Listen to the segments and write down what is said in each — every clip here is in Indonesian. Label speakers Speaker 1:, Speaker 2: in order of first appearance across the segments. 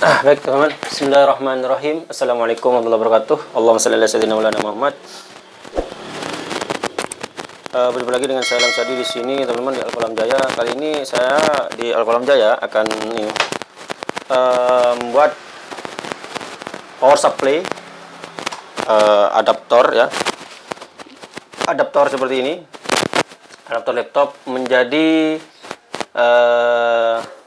Speaker 1: Ah, baik teman-teman. Bismillahirrahmanirrahim. Assalamualaikum warahmatullahi wabarakatuh. Allahumma shalli ala sayyidina Maulana Muhammad. Uh, berjumpa lagi dengan saya Alam Sadi di sini teman-teman di Alkolam Jaya. Kali ini saya di Alkolam Jaya akan ini, uh, membuat power supply uh, adaptor ya. Adaptor seperti ini. Adaptor laptop menjadi uh,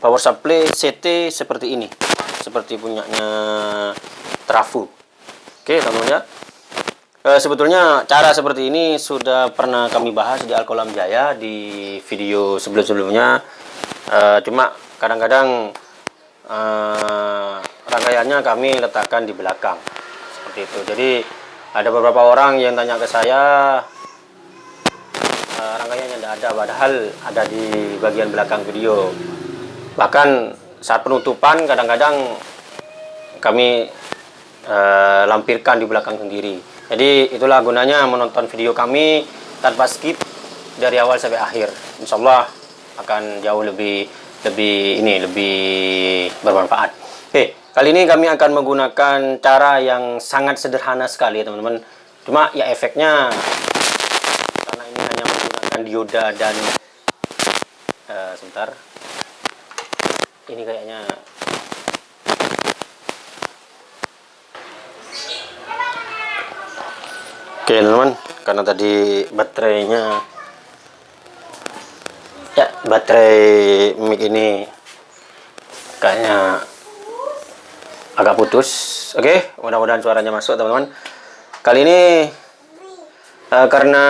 Speaker 1: power supply CT seperti ini. Seperti punyanya Trafu. Oke teman-teman ya. E, sebetulnya cara seperti ini sudah pernah kami bahas di Alkolam Jaya di video sebelum-sebelumnya. E, cuma kadang-kadang e, rangkaiannya kami letakkan di belakang. Seperti itu. Jadi ada beberapa orang yang tanya ke saya e, rangkaiannya tidak ada padahal ada di bagian belakang video bahkan saat penutupan kadang-kadang kami e, lampirkan di belakang sendiri. Jadi itulah gunanya menonton video kami tanpa skip dari awal sampai akhir. Insya Allah akan jauh lebih lebih ini lebih bermanfaat. Oke kali ini kami akan menggunakan cara yang sangat sederhana sekali teman-teman. Cuma ya efeknya karena ini hanya menggunakan dioda dan uh, sebentar ini kayaknya. Oke teman-teman karena tadi baterainya ya baterai mic ini kayaknya agak putus. Oke mudah-mudahan suaranya masuk teman-teman. Kali ini uh, karena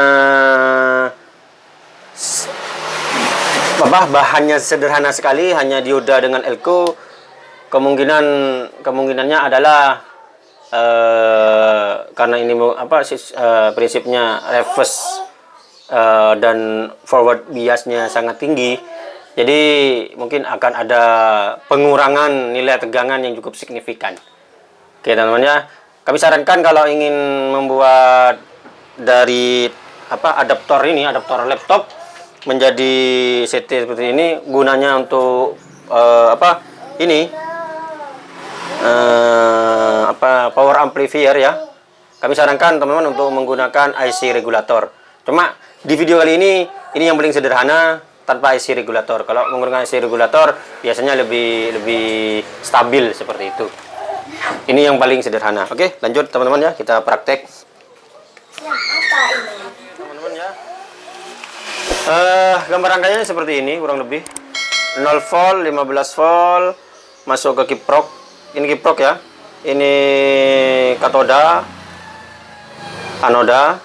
Speaker 1: apa bahannya sederhana sekali hanya dioda dengan elko. Kemungkinan kemungkinannya adalah uh, karena ini apa uh, prinsipnya reverse uh, dan forward biasnya sangat tinggi. Jadi mungkin akan ada pengurangan nilai tegangan yang cukup signifikan. Oke teman-teman ya. Kami sarankan kalau ingin membuat dari apa adaptor ini adaptor laptop menjadi CT seperti ini gunanya untuk uh, apa ini uh, apa power amplifier ya. Kami sarankan teman-teman untuk menggunakan IC regulator. Cuma di video kali ini ini yang paling sederhana tanpa IC regulator. Kalau menggunakan IC regulator biasanya lebih lebih stabil seperti itu. Ini yang paling sederhana. Oke lanjut teman-teman ya. Kita praktek Uh, gambar rangkaiannya seperti ini kurang lebih. 0 volt 15 volt masuk ke kiprok. Ini kiprok ya. Ini katoda anoda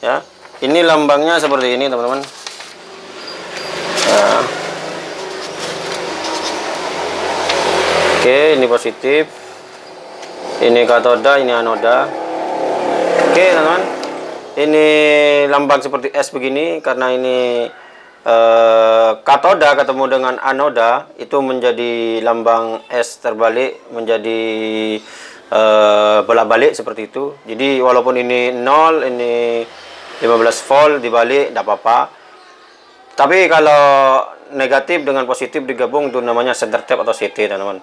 Speaker 1: ya. Ini lambangnya seperti ini teman-teman. Uh. oke ini positif. Ini katoda ini anoda. Oke teman-teman ini lambang seperti S begini karena ini eh, katoda ketemu dengan anoda itu menjadi lambang S terbalik menjadi eh, bolak-balik seperti itu. Jadi walaupun ini 0 ini 15 volt dibalik tidak apa-apa. Tapi kalau negatif dengan positif digabung itu namanya center tap atau CT teman-teman.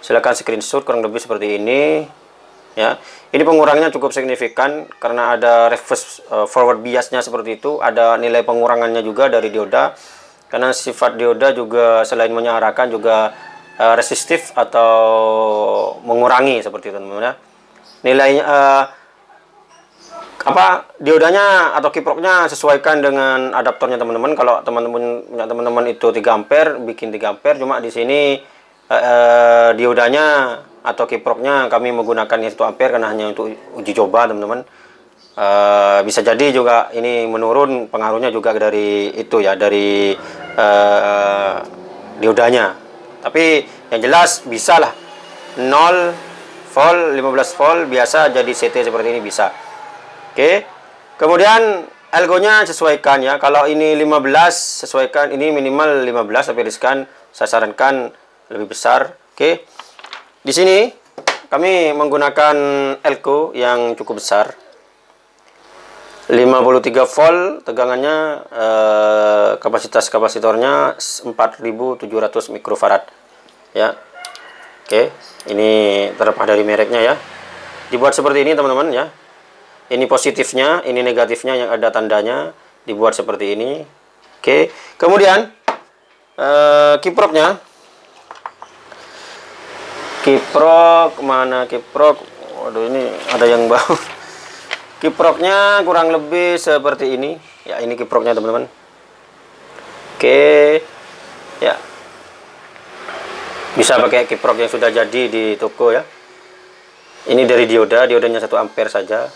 Speaker 1: Silahkan screenshot kurang lebih seperti ini ya. Ini pengurangnya cukup signifikan karena ada reverse uh, forward biasnya seperti itu ada nilai pengurangannya juga dari dioda. Karena sifat dioda juga selain menyarakan juga uh, resistif atau mengurangi seperti itu teman-teman ya. Nilainya uh, apa diodanya atau kiproknya sesuaikan dengan adaptornya teman-teman. Kalau teman-teman punya teman-teman itu 3 ampere bikin 3 ampere cuma di sini uh, uh, diodanya atau kiproknya kami menggunakan 1 ampere karena hanya untuk uji coba teman-teman. Uh, bisa jadi juga ini menurun pengaruhnya juga dari itu ya dari uh, diodanya. Tapi yang jelas bisa lah. 0 volt 15 volt biasa jadi CT seperti ini bisa. Oke. Okay. kemudian elgonya sesuaikan ya. Kalau ini 15 sesuaikan. Ini minimal 15 tapi riskan. Saya sarankan lebih besar. Oke. okay. Di sini kami menggunakan elko yang cukup besar. 53 volt tegangannya eh, kapasitas kapasitornya 4700 mikrofarad. Ya. Oke ini terlepas dari mereknya ya. Dibuat seperti ini teman-teman ya. Ini positifnya ini negatifnya yang ada tandanya dibuat seperti ini. Oke. Kemudian eh, kiproknya kiprok mana kiprok waduh ini ada yang bau kiproknya kurang lebih seperti ini ya ini kiproknya teman-teman Oke. Ya. Bisa pakai kiprok yang sudah jadi di toko ya. Ini dari dioda, diodanya 1 ampere saja.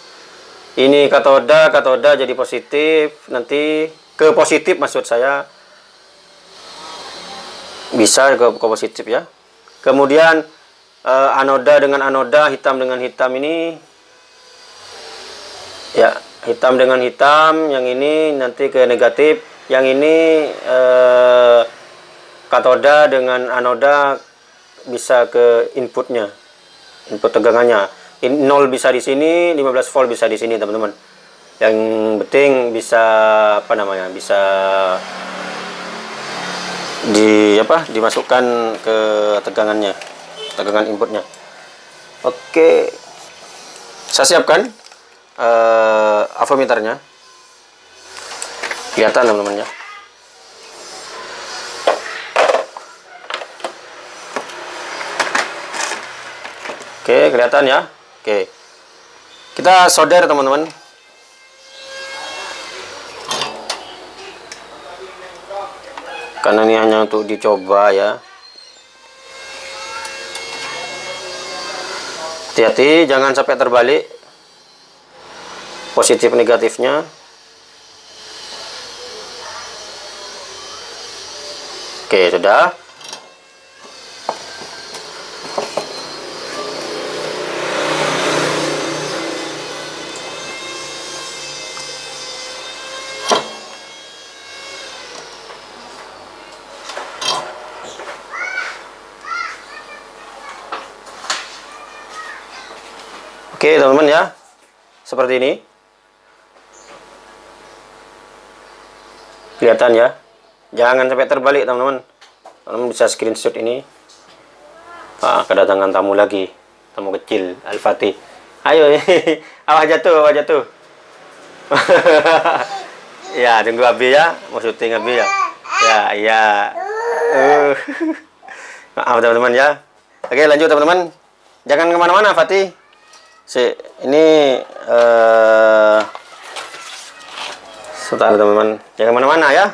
Speaker 1: Ini katoda, katoda jadi positif, nanti ke positif maksud saya. Bisa ke, ke positif ya. Kemudian eh, anoda dengan anoda, hitam dengan hitam ini. Ya, hitam dengan hitam, yang ini nanti ke negatif. Yang ini eh, katoda dengan anoda bisa ke inputnya input tegangannya. In, 0 bisa di sini 15 volt bisa di sini teman-teman. Yang penting bisa apa namanya bisa di apa dimasukkan ke tegangannya tegangan inputnya. Oke. Saya siapkan uh, avometernya. Kelihatan teman-teman ya. Oke kelihatan ya. Oke. Kita solder teman-teman. Karena ini hanya untuk dicoba ya hati-hati jangan sampai terbalik positif negatifnya Oke, sudah. Oke, teman-teman ya. Seperti ini. Kelihatan ya. Jangan sampai terbalik teman-teman. Teman-teman bisa screenshot ini. Ah, kedatangan tamu lagi. Tamu kecil, Al-Fatih. Ayo, awak jatuh, awak jatuh. ya, tunggu Abi ya. Mau syuting Abi ya. Ya, iya. Uh. Maaf teman-teman ya. Oke, lanjut teman-teman. Jangan ke mana-mana, Fatih. Si, ini uh, sebentar teman-teman. Jangan ke mana-mana ya.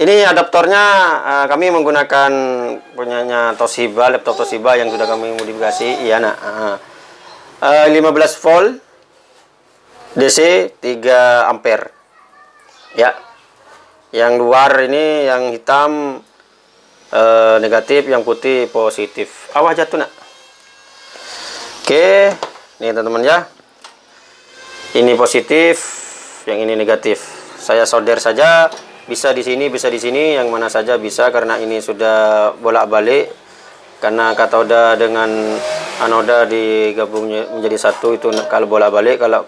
Speaker 1: Ini adaptornya uh, kami menggunakan punyanya Toshiba, laptop Toshiba yang sudah kami modifikasi. Iya, nak. Uh, uh, 15 volt DC 3 ampere. Ya. Yang luar ini yang hitam uh, negatif, yang putih positif. Awas jatuh, nak. Oke, ini teman-teman ya. Ini positif, yang ini negatif. Saya solder saja bisa di sini bisa di sini yang mana saja bisa karena ini sudah bolak-balik. Karena katoda dengan anoda digabung menjadi satu itu kalau bolak-balik kalau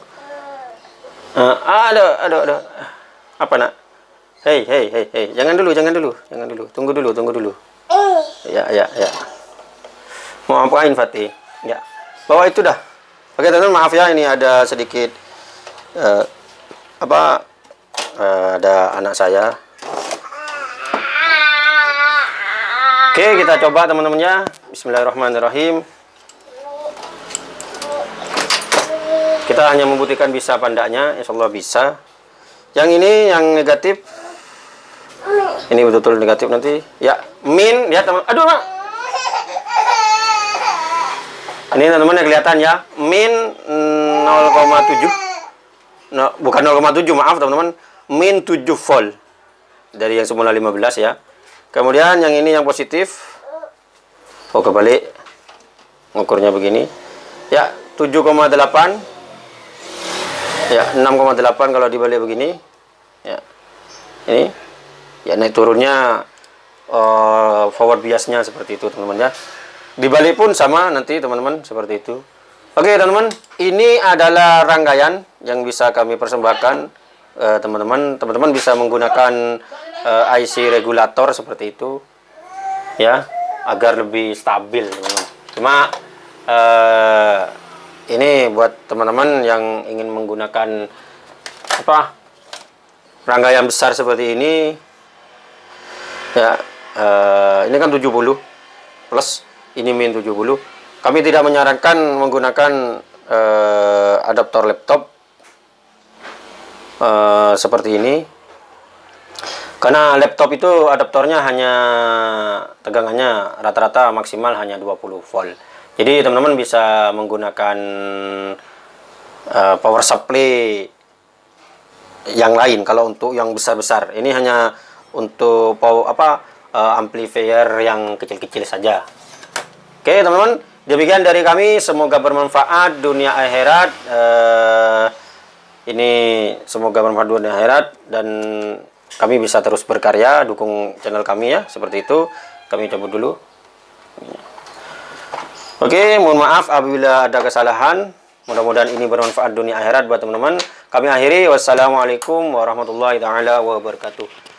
Speaker 1: uh, ada ada ada apa nak? Hei hei hei hei. Jangan dulu jangan dulu jangan dulu. Tunggu dulu tunggu dulu. Ya ya ya. Mau ngapain Fatih. Ya. Bawa itu dah oke teman-teman maaf ya ini ada sedikit uh, apa uh, ada anak saya. Oke kita coba teman-temannya. Bismillahirrahmanirrahim. Kita hanya membuktikan bisa pandaknya Insya Allah bisa. Yang ini yang negatif. Ini betul-betul negatif nanti. Ya min ya teman aduh mak ini teman-teman yang kelihatan ya. Min 0,7 no, bukan 0,7 maaf teman-teman. Min 7 volt. Dari yang semula 15 ya. Kemudian yang ini yang positif. Oh kebalik. Ngukurnya begini. Ya 7,8 ya 6,8 kalau dibalik begini. Ya ini. Ya naik turunnya uh, forward biasnya seperti itu teman-teman ya dibalik pun sama nanti teman-teman seperti itu. Oke teman-teman ini adalah rangkaian yang bisa kami persembahkan. Eh, teman-teman uh, teman-teman bisa menggunakan eh, IC regulator seperti itu ya agar lebih stabil teman-teman. Cuma eh, ini buat teman-teman yang ingin menggunakan apa rangkaian besar seperti ini ya eh, ini kan 70 plus ini min 70 kami tidak menyarankan menggunakan eh, adaptor laptop eh, seperti ini. Karena laptop itu adaptornya hanya tegangannya rata-rata maksimal hanya 20 volt. Jadi teman-teman bisa menggunakan eh, power supply yang lain. Kalau untuk yang besar-besar. Ini hanya untuk power apa eh, amplifier yang kecil-kecil saja oke teman-teman demikian dari kami. Semoga bermanfaat dunia akhirat. Eh, ini semoga bermanfaat dunia akhirat dan kami bisa terus berkarya dukung channel kami ya seperti itu. Kami cabut dulu. Oke mohon maaf apabila ada kesalahan. Mudah-mudahan ini bermanfaat dunia akhirat buat teman-teman. Kami akhiri. Wassalamualaikum warahmatullahi taala wabarakatuh